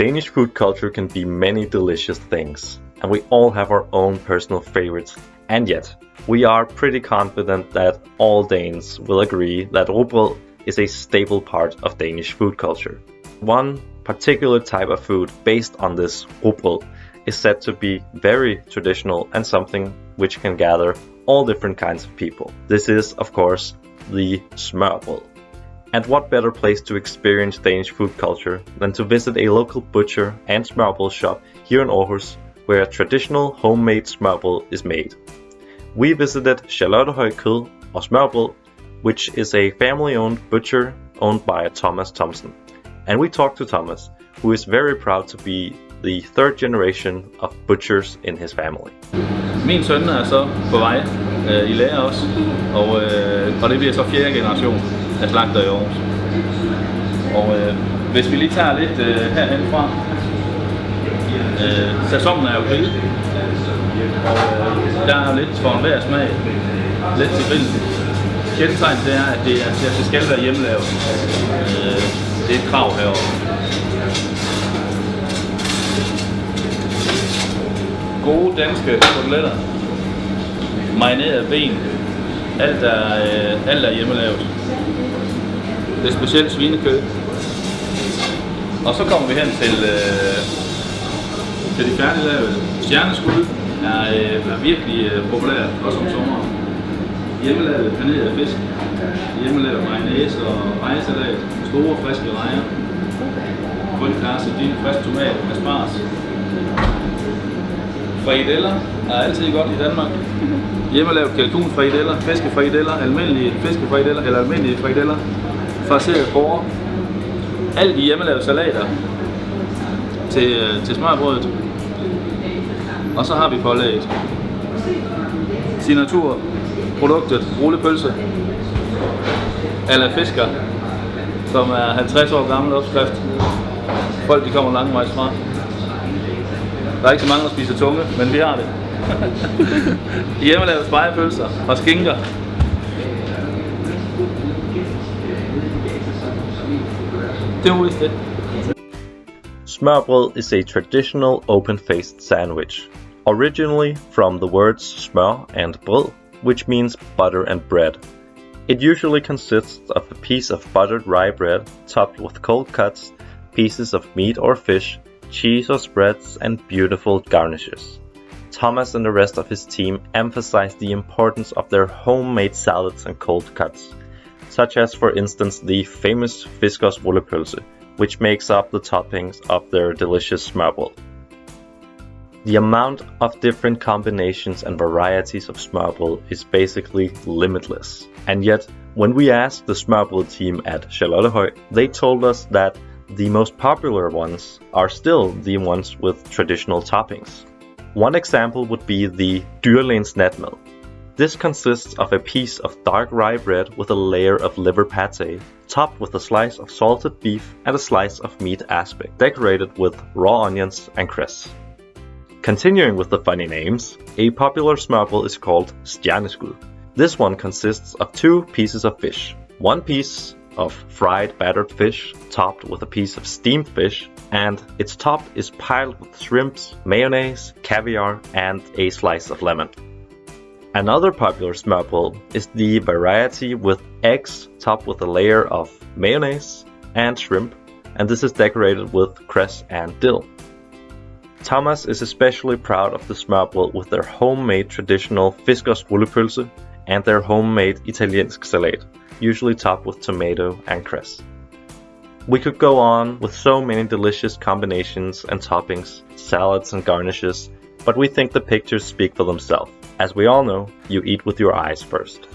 Danish food culture can be many delicious things, and we all have our own personal favorites, and yet, we are pretty confident that all Danes will agree that rugbrød is a staple part of Danish food culture. One particular type of food based on this rugbrød is said to be very traditional and something which can gather all different kinds of people. This is, of course, the smørbrød. And what better place to experience Danish food culture than to visit a local butcher and smørbrød shop here in Aarhus where a traditional homemade smørbrød is made. We visited Charlottehøj Kød og Smørbrød, which is a family-owned butcher owned by Thomas Thompson. And we talked to Thomas, who is very proud to be the third generation of butchers in his family. Min søn er så på vej øh, i lære også, og, øh, og det bliver så fjerde generation af slagter i Aarhus. Og øh, hvis vi lige tager lidt øh, herhen fra, øh, sæsonen er jo grill, og øh, der er lidt for enhver smag, lidt til grillen. Kendetegn det er, at det, er, at det skal være hjemmelavet. Øh, det er et krav herovre. Gode danske koteletter. Marineret ben. Alt er, øh, alt er hjemmelavet. Det er specielt svinekød. Og så kommer vi hen til, øh, til de færdiglavede. Stjerneskud er, øh, er virkelig øh, populært, også om sommeren. Hjemmelavet paneret fisk. Hjemmelavet mayonnaise og rejesalat. Store, friske rejer. Grøn karse, din frisk tomat, asparges. Frikadeller er altid godt i Danmark. Hjemmelavet kalkunfrikadeller, fiskefrikadeller, almindelige fiskefrikadeller eller almindelige frikadeller, fraseret porre. Alt i hjemmelavede salater til, øh, til smørbrødet. Og så har vi pålægget. Signaturproduktet, rullepølse, eller fisker, som er 50 år gammel opskrift. Folk de kommer langvejs fra. Der er ikke så mange, der spiser tunge, men vi har det. Hjemmelavede spejepølser og skinker. Var vist det. Smørbrød is a traditional open-faced sandwich, originally from the words smør and brød, which means butter and bread. It usually consists of a piece of buttered rye bread topped with cold cuts, pieces of meat or fish, cheese or spreads, and beautiful garnishes. Thomas and the rest of his team emphasize the importance of their homemade salads and cold cuts, such as for instance the famous Fiskars rullepølse, which makes up the toppings of their delicious smørbrød. The amount of different combinations and varieties of smørbrød is basically limitless. And yet, when we asked the smørbrød team at Charlottehøj, they told us that the most popular ones are still the ones with traditional toppings. One example would be the Dyrlægens Natmad. This consists of a piece of dark rye bread with a layer of liver pate, topped with a slice of salted beef and a slice of meat aspic, decorated with raw onions and cress. Continuing with the funny names, a popular smørbrød is called Stjerneskud. This one consists of two pieces of fish. One piece of fried battered fish topped with a piece of steamed fish and its top is piled with shrimps, mayonnaise, caviar and a slice of lemon. Another popular smørbrød is the variety with eggs topped with a layer of mayonnaise and shrimp and this is decorated with cress and dill. Thomas is especially proud of the smørbrød with their homemade traditional Fiskars rullepølse and their homemade italiensk salat, usually topped with tomato and cress. We could go on with so many delicious combinations and toppings, salads and garnishes, but we think the pictures speak for themselves. As we all know, you eat with your eyes first.